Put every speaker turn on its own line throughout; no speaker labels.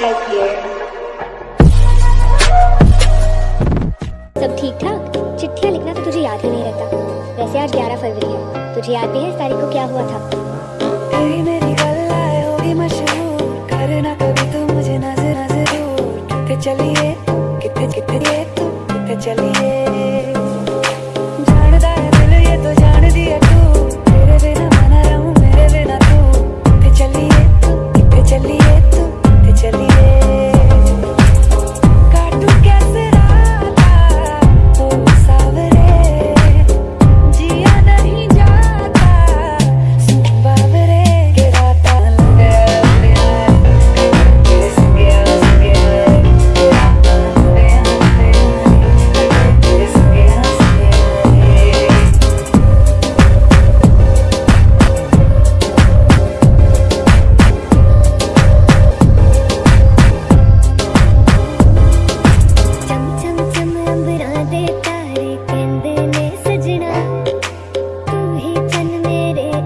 सब ठीक ठाक? चिट्ठियाँ लिखना तो तुझे याद ही नहीं रहता। वैसे आज 11 फरवरी है तुझे याद भी है इस तारीख को क्या हुआ था?
मेरी करना कभी तो मुझे नज़र नज़र चलिए कितने कितने तू कितने चलिए।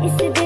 It's the